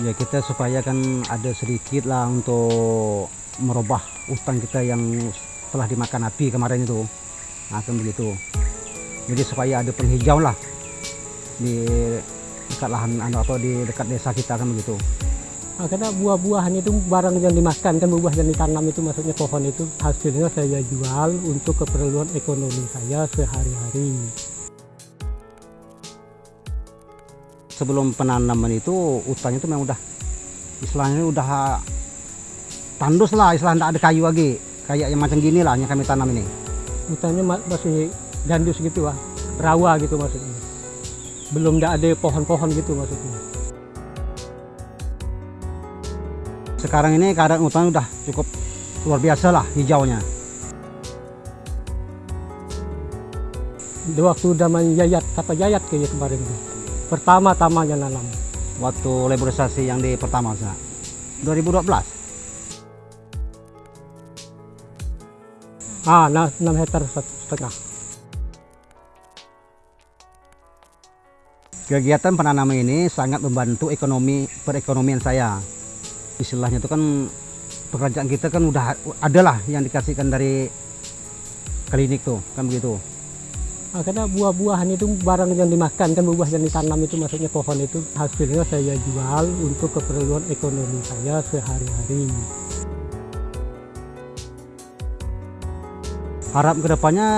ya kita supaya kan ada sedikit lah untuk merubah hutan kita yang telah dimakan api kemarin itu. Nah, kan begitu. Jadi supaya ada penghijau lah di dekat lahan atau di dekat desa kita kan begitu. Nah, karena buah-buahan itu barang yang dimakan kan buah yang ditanam itu maksudnya pohon itu hasilnya saya jual untuk keperluan ekonomi saya sehari-hari. Sebelum penanaman itu hutannya itu memang udah istilahnya udah tandus lah istilah tidak ada kayu lagi kayak yang macam gini lah yang kami tanam ini Hutannya ma- masih gandus gitu lah, rawa gitu maksudnya. Belum ada pohon-pohon gitu maksudnya. sekarang ini keadaan hutan udah cukup luar biasa lah hijaunya Di waktu zaman Yayat, kata Yayat kayaknya kemarin tuh. Pertama-tamanya nanam. waktu laborisasi yang di pertama sana 2012 Ah, nah, 6 hektar set- setengah. kegiatan penanaman ini sangat membantu ekonomi perekonomian saya istilahnya itu kan pekerjaan kita kan udah adalah yang dikasihkan dari klinik tuh kan begitu karena buah-buahan itu barang yang dimakan kan buah yang ditanam itu maksudnya pohon itu hasilnya saya jual untuk keperluan ekonomi saya sehari-hari. harap ke depannya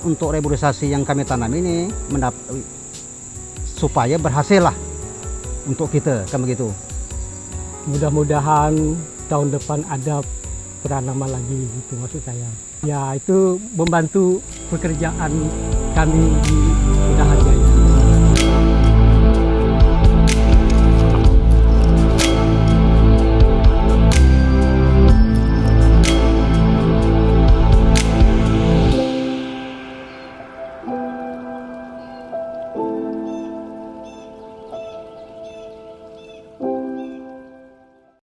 untuk reboisasi yang kami tanam ini supaya berhasil lah untuk kita kan begitu Mudah-mudahan tahun depan ada penanaman lagi gitu maksud saya. Ya itu membantu pekerjaan kami di usaha